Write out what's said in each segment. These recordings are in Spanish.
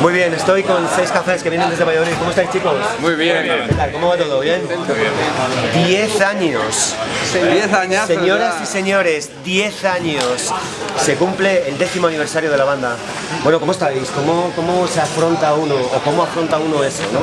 Muy bien, estoy con seis cafés que vienen desde Valladolid. ¿Cómo estáis chicos? Muy bien. ¿Qué tal? ¿Cómo va todo? ¿Bien? Diez años. Diez años. Señoras y señores, 10 años. Se cumple el décimo aniversario de la banda. Bueno, ¿cómo estáis? ¿Cómo, cómo se afronta uno o cómo afronta uno eso, no?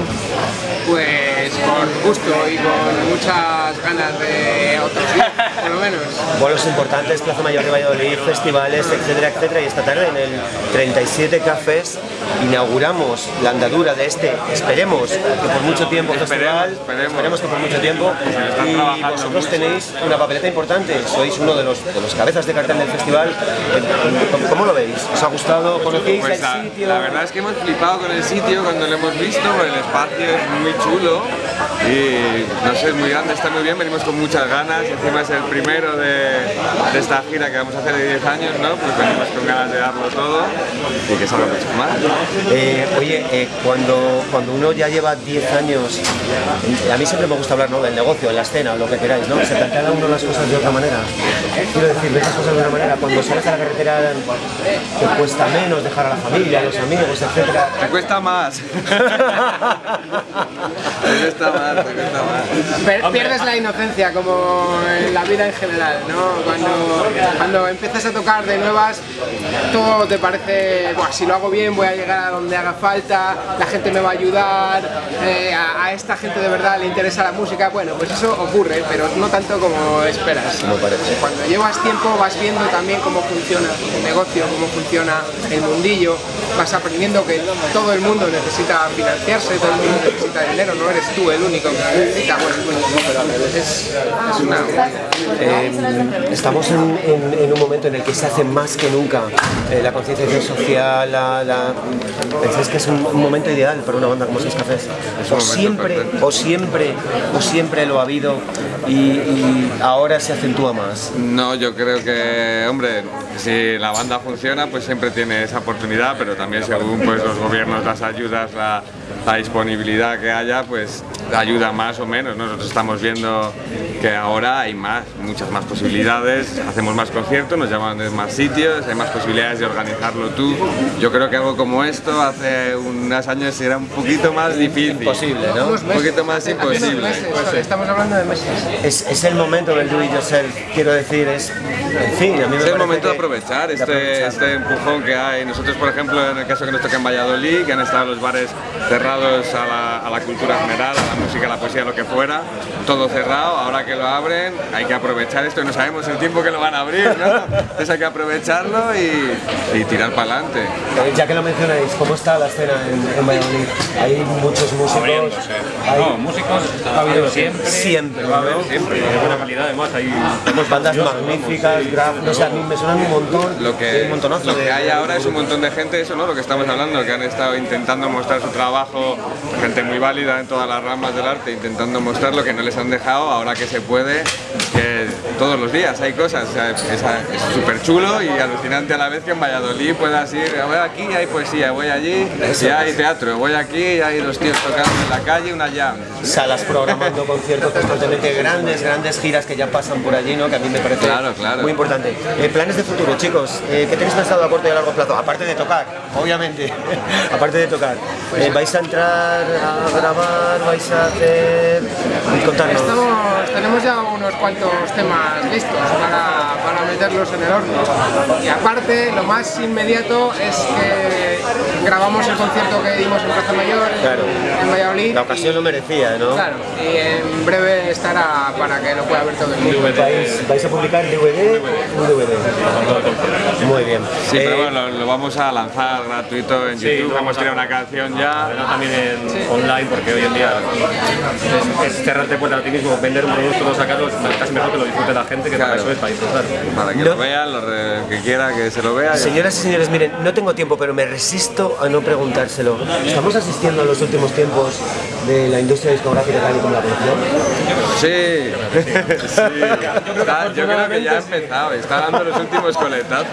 Pues con gusto y con muchas ganas de otros días, por lo menos. Bolos importantes, Plaza Mayor de Valladolid, festivales, etcétera, etcétera. Y esta tarde en el 37 Cafés inauguramos la andadura de este, esperemos que por mucho tiempo festival, esperemos. que por mucho tiempo. Y vosotros tenéis una papeleta importante, sois uno de los, de los cabezas de cartel del festival. ¿Cómo, cómo lo veis? ¿Os ha gustado? ¿Conocéis Pues el la, sitio? la verdad es que hemos flipado con el sitio cuando lo hemos visto, porque el espacio es muy chulo y no sé, es muy grande, está muy bien, venimos con muchas ganas, encima es el primero de, de esta gira que vamos a hacer de 10 años, ¿no? Pues venimos con ganas de darlo todo y que salga mucho más. Eh, oye, eh, cuando, cuando uno ya lleva 10 años, a mí siempre me gusta hablar ¿no? del negocio, de la escena, lo que queráis, ¿no? Se plantea uno las cosas de otra manera. Quiero decir, ves las cosas de otra manera. Cuando sales a la carretera te cuesta menos dejar a la familia, a los amigos, etcétera. Te cuesta más. te cuesta más, te cuesta más. Per- pierdes la inocencia como en la vida en general, ¿no? Cuando, cuando empiezas a tocar de nuevas, todo te parece, Buah, si lo hago bien voy a llegar a donde haga falta, la gente me va a ayudar, eh, a, a esta gente de verdad le interesa la música, bueno, pues eso ocurre, pero no tanto como esperas. Cuando llevas tiempo vas viendo también cómo funciona el negocio, cómo funciona el mundillo, vas aprendiendo que todo el mundo necesita financiarse, todo el mundo necesita dinero, no eres tú el único que necesita, bueno, pues, es, es una... Eh, estamos en, en- en un momento en el que se hace más que nunca eh, la concienciación social, la, la... ¿Pensáis que es un, un momento ideal para una banda como Seis Cafés? Es O un momento siempre, o siempre, o siempre lo ha habido y, y ahora se acentúa más. No, yo creo que, hombre, si la banda funciona, pues siempre tiene esa oportunidad, pero también según pues, los gobiernos, las ayudas, la, la disponibilidad que haya, pues ayuda más o menos. ¿no? Nosotros estamos viendo que ahora hay más, muchas más posibilidades, hacemos más conciertos, nos llaman de más sitios, hay más posibilidades de organizarlo tú. Yo creo que algo como esto hace unos años era un poquito más difícil. Imposible, ¿no? Un poquito más imposible. meses, estamos hablando de meses. Es, es el momento del do it yourself, quiero decir, es, en fin, a mí me Es el momento de aprovechar de este, aprovechar. este empujón que hay. Nosotros, por ejemplo, en el caso que nos toca en Valladolid, que han estado los bares cerrados a la, a la cultura general, a la música, a la poesía, lo que fuera, todo cerrado, ahora que lo abren hay que aprovechar esto y no sabemos el tiempo que lo van a abrir, ¿no? Entonces hay que aprovecharlo y, y tirar para adelante. Eh, Ya que lo mencionáis, ¿cómo está la escena en, en Valladolid? Hay muchos músicos. hay- No, músicos ha habido siempre. Siempre, ¿no? Siempre, de buena calidad además. Hay Tenemos bandas magníficas, graf, no sé, a mí me suenan un montón. Lo un que, montonazo lo de- que hay ahora es un montón de gente, eso, ¿no? Lo que estamos hablando, que han estado intentando mostrar su trabajo, gente muy válida en todas las ramas del arte, intentando mostrar lo que no les han dejado, ahora que se puede, que todos los días hay cosas. O sea, es súper chulo y alucinante a la vez que en Valladolid puedas ir, voy aquí y hay poesía, voy allí y hay teatro, voy aquí y hay los tíos tocando en la calle, una jam. Salas programando conciertos constantemente, grandes, grandes giras que ya pasan por allí, ¿no? Que a mí me parece Claro, claro. muy importante. Eh, planes de futuro, chicos, eh, ¿qué tenéis pensado a corto y a largo plazo? Aparte de tocar, obviamente, aparte de tocar. Eh, ¿Vais a entrar a grabar? ¿Vais a hacer...? Contarnos. Estamos, tenemos ya unos cuantos temas listos para, para meterlos en el horno. Y aparte, lo más inmediato es que grabamos el concierto que dimos en Plaza Mayor, en- Claro. en Valladolid. La ocasión lo merecía, ¿no? Claro, y en breve estará para que lo pueda ver todo el mundo. ¿Vais, vais a publicar DVD? Un DVD. Muy bien. Sí, Eh, pero bueno, lo, lo vamos a lanzar gratuito en Sí, YouTube, vamos hemos a- tirado una canción ya. Pero también en online, porque hoy en día es, es cerrarte puerta a ti mismo, vender un producto, no sacarlo, es casi mejor que lo disfrute la gente, que Claro. para eso es, para disfrutar. Para que No. lo vean, lo re- que quiera que se lo vea. Señoras y señores, miren, no tengo tiempo, pero me resisto a no preguntárselo. ¿Estamos asistiendo en los últimos tiempos de la industria discográfica tal y como la conocemos? Sí, sí. Está- yo creo que ya ha empezado, está dando los últimos coletazos.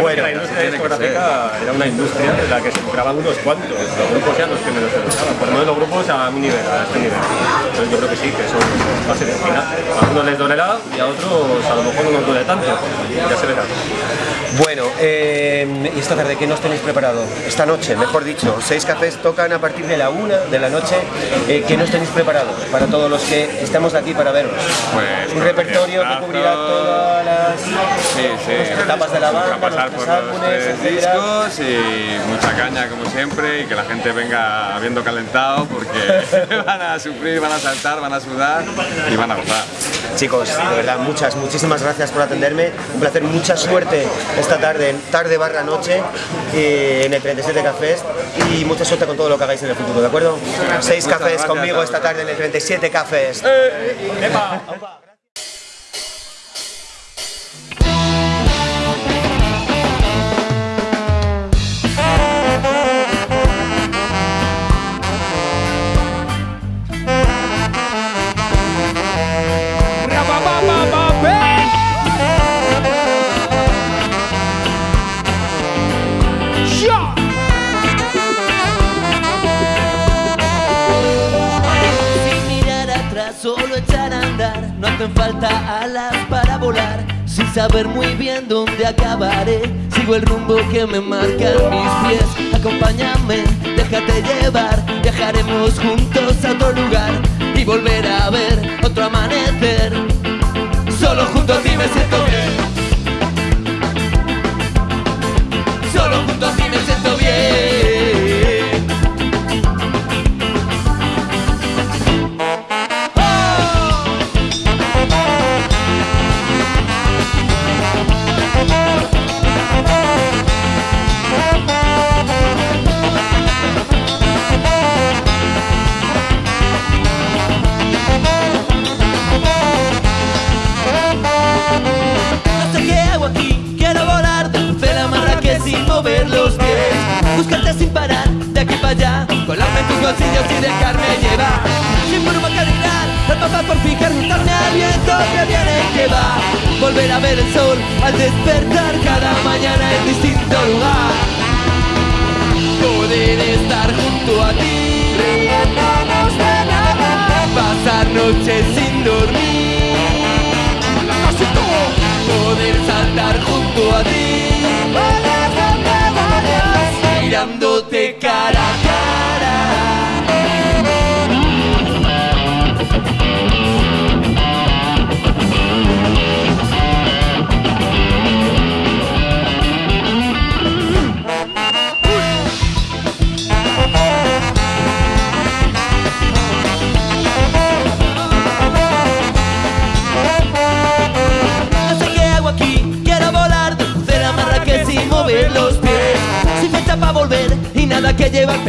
Bueno, la industria discográfica era una industria en la que se graban unos cuantos, los grupos ya los que menos se graban, por lo a mi nivel, a este nivel. Entonces yo creo que sí, que eso va a ser el final. A unos les dolerá y a otros a lo mejor no nos duele tanto, ya se verá. Bueno, eh, ¿y esta tarde qué nos tenéis preparado? Esta noche, mejor dicho, seis cafés tocan a partir de la una de la noche. Eh, ¿Qué nos tenéis preparado para todos los que estamos aquí para veros? Pues Un repertorio que cubrirá todas las Sí, sí. etapas de la banda, A pasar los por tres los álbumes, tres etcétera. discos y mucha caña como siempre y que la gente venga habiendo calentado porque van a sufrir, van a saltar, van a sudar y van a gozar. Chicos, de verdad, muchas, muchísimas gracias por atenderme. Un placer, mucha suerte esta tarde, tarde barra noche, eh, en el 37 Cafés y mucha suerte con todo lo que hagáis en el futuro, ¿de acuerdo? Seis cafés conmigo esta tarde en el 37 Cafés. Sin solo echar a andar. No hacen falta alas para volar. Sin saber muy bien dónde acabaré. Sigo el rumbo que me marcan mis pies. Acompáñame, déjate llevar. Viajaremos juntos a otro lugar y volver a ver otro amanecer. Solo junto a ti me siento bien. Sin parar, de aquí para allá, colarme en tus bolsillos y dejarme llevar. Sin forma cardinal, el papá por fijar, juntarme al viento que viene y que va. Volver a ver el sol al despertar cada mañana en distinto lugar. Poder estar junto a ti, riéndonos de nada. Pasar noches sin dormir poder saltar junto a ti. A cara.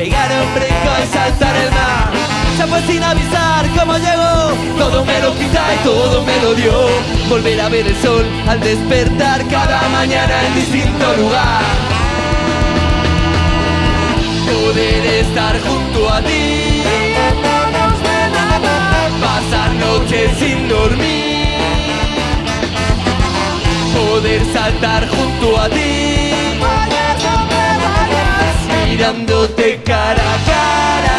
Pegar un brinco y saltar el mar. Se fue sin avisar cómo llegó, todo me lo quita y todo me lo dio. Volver a ver el sol al despertar cada mañana en distinto lugar. Poder estar junto a ti, pasar noches sin dormir poder saltar junto a ti. Mirándote cara a cara.